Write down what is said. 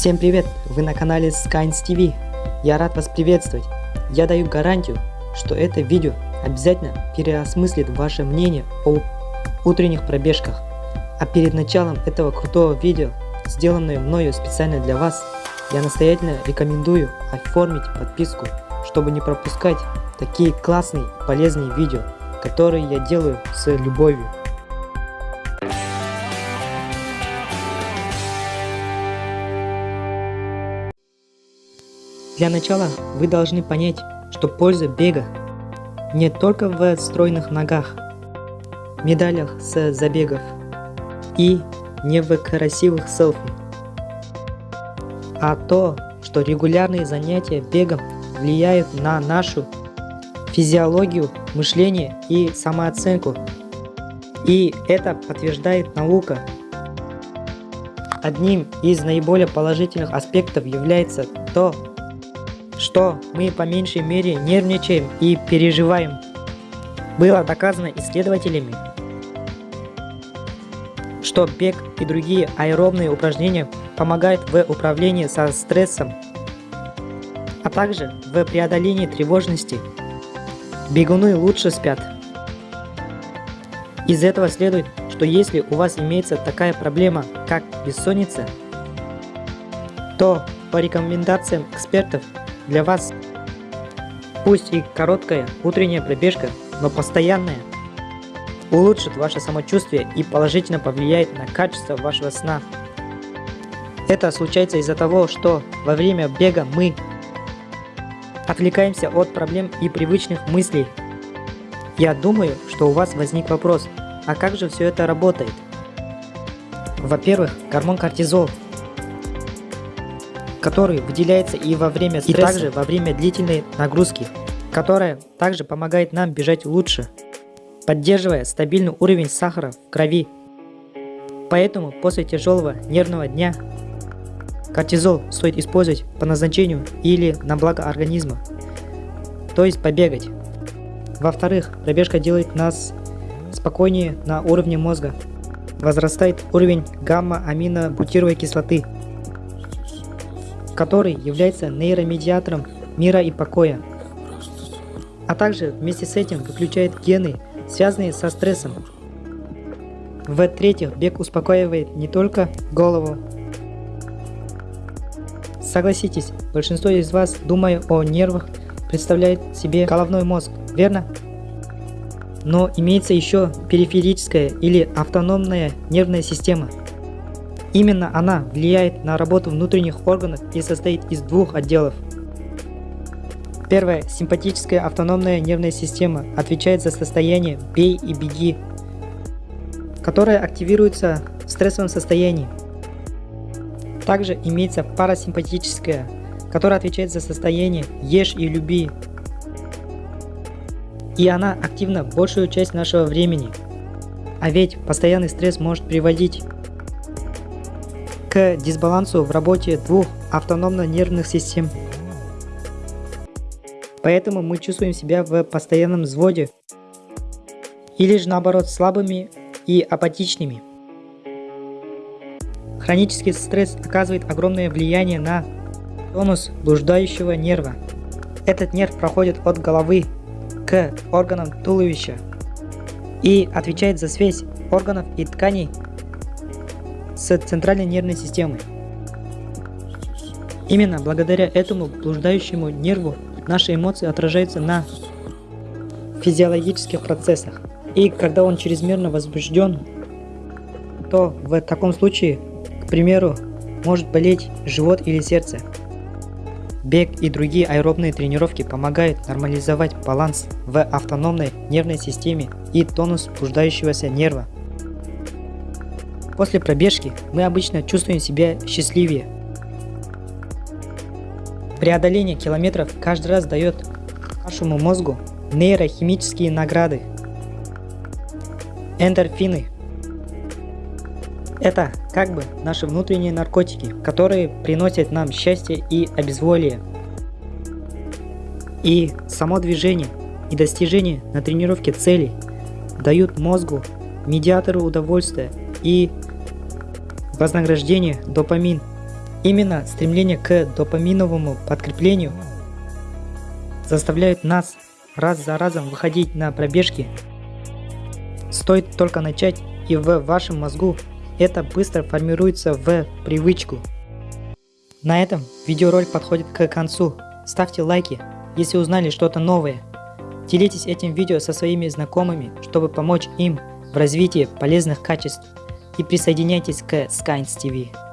Всем привет! Вы на канале Skynes TV. Я рад вас приветствовать. Я даю гарантию, что это видео обязательно переосмыслит ваше мнение о утренних пробежках. А перед началом этого крутого видео, сделанное мною специально для вас, я настоятельно рекомендую оформить подписку, чтобы не пропускать такие классные полезные видео, которые я делаю с любовью. Для начала вы должны понять, что польза бега не только в стройных ногах, медалях с забегов и не в красивых селфи, а то, что регулярные занятия бегом влияют на нашу физиологию, мышление и самооценку. И это подтверждает наука. Одним из наиболее положительных аспектов является то, что мы по меньшей мере нервничаем и переживаем. Было доказано исследователями, что бег и другие аэробные упражнения помогают в управлении со стрессом, а также в преодолении тревожности. Бегуны лучше спят. Из этого следует, что если у вас имеется такая проблема, как бессонница, то по рекомендациям экспертов для вас. Пусть и короткая утренняя пробежка, но постоянная, улучшит ваше самочувствие и положительно повлияет на качество вашего сна. Это случается из-за того, что во время бега мы отвлекаемся от проблем и привычных мыслей. Я думаю, что у вас возник вопрос, а как же все это работает? Во-первых, гормон кортизол который выделяется и во время стресса, и также во время длительной нагрузки, которая также помогает нам бежать лучше, поддерживая стабильный уровень сахара в крови. Поэтому после тяжелого нервного дня кортизол стоит использовать по назначению или на благо организма, то есть побегать. Во-вторых, пробежка делает нас спокойнее на уровне мозга. Возрастает уровень гамма-аминобутировой кислоты, который является нейромедиатором мира и покоя, а также вместе с этим выключает гены, связанные со стрессом. В-третьих, бег успокаивает не только голову. Согласитесь, большинство из вас, думая о нервах, представляет себе головной мозг, верно? Но имеется еще периферическая или автономная нервная система – Именно она влияет на работу внутренних органов и состоит из двух отделов. Первая, симпатическая автономная нервная система, отвечает за состояние «бей и беги», которое активируется в стрессовом состоянии. Также имеется парасимпатическая, которая отвечает за состояние «ешь и люби», и она активна большую часть нашего времени. А ведь постоянный стресс может приводить к дисбалансу в работе двух автономно-нервных систем. Поэтому мы чувствуем себя в постоянном взводе или же наоборот слабыми и апатичными. Хронический стресс оказывает огромное влияние на тонус блуждающего нерва. Этот нерв проходит от головы к органам туловища и отвечает за связь органов и тканей с центральной нервной системой. Именно благодаря этому блуждающему нерву наши эмоции отражаются на физиологических процессах. И когда он чрезмерно возбужден, то в таком случае, к примеру, может болеть живот или сердце. Бег и другие аэробные тренировки помогают нормализовать баланс в автономной нервной системе и тонус блуждающегося нерва. После пробежки мы обычно чувствуем себя счастливее. Преодоление километров каждый раз дает нашему мозгу нейрохимические награды. Эндорфины. Это как бы наши внутренние наркотики, которые приносят нам счастье и обезволие. И само движение и достижение на тренировке целей дают мозгу медиатору удовольствия и Вознаграждение – допамин. Именно стремление к допаминовому подкреплению заставляют нас раз за разом выходить на пробежки. Стоит только начать и в вашем мозгу это быстро формируется в привычку. На этом видеоролик подходит к концу. Ставьте лайки, если узнали что-то новое. Делитесь этим видео со своими знакомыми, чтобы помочь им в развитии полезных качеств. И присоединяйтесь к Skynes TV.